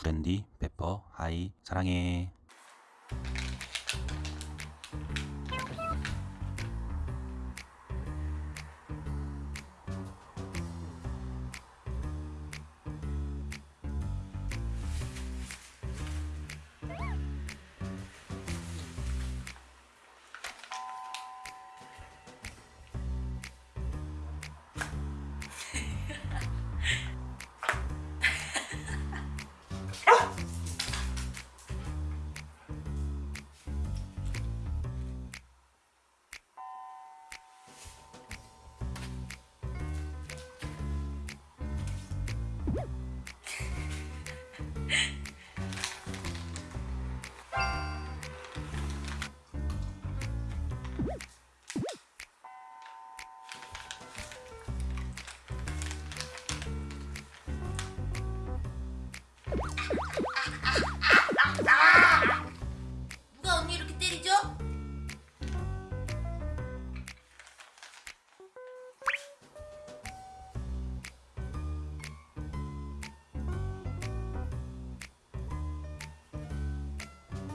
브랜디, 페퍼, 하이, 사랑해.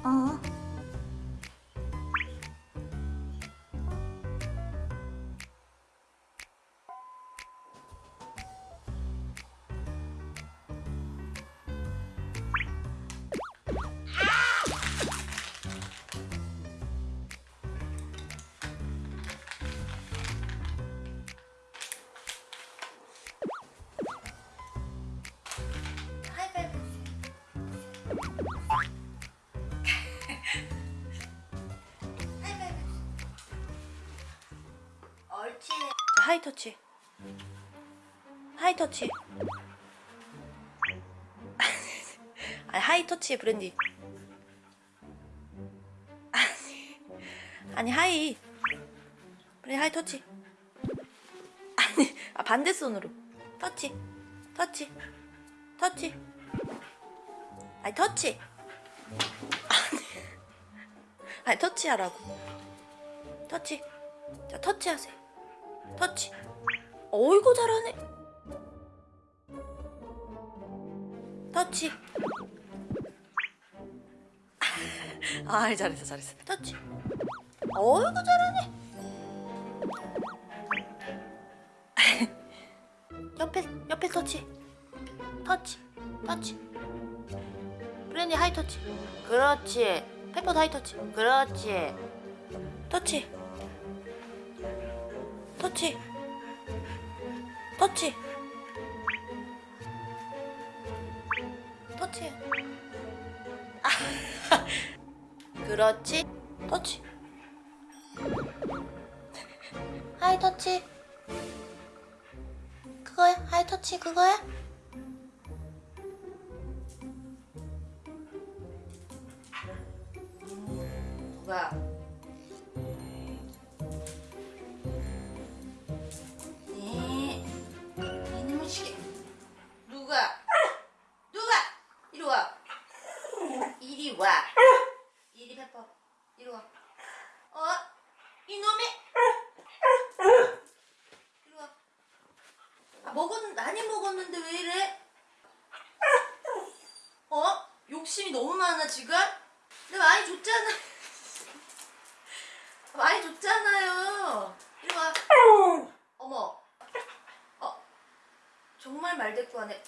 어? High touch. High touch. 아니 high touch 브랜디. 아니 high. 브랜디 high touch. 아니 아 반대 손으로. 터치. 터치. 터치. 아니 터치. 아니 아니 터치하라고. 터치. 자 터치하세요 터치. 어이구 잘하네. 터치. 아 잘했어 잘했어. 터치. 어이구 잘하네. 옆에 옆에 터치. 터치 터치. 브랜디 high touch. 그렇지. 페퍼도 high touch. 그렇지. 터치 터치. 터치. 터치. 아, 그렇지. 터치. High touch. 그거야? High touch 그거야? 누가 먹었는데 왜 이래? 어? 욕심이 너무 많아 지금? 내가 많이 줬잖아. 많이 줬잖아요. 이리 와. 어머. 어. 정말 말대꾸하네.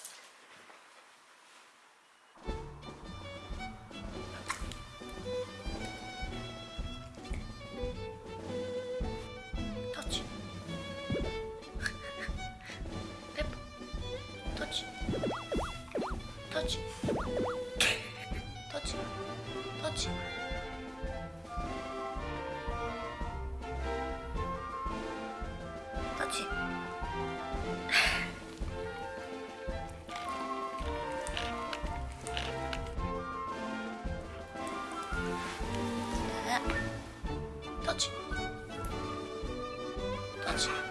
터치. 자, 터치. 터치.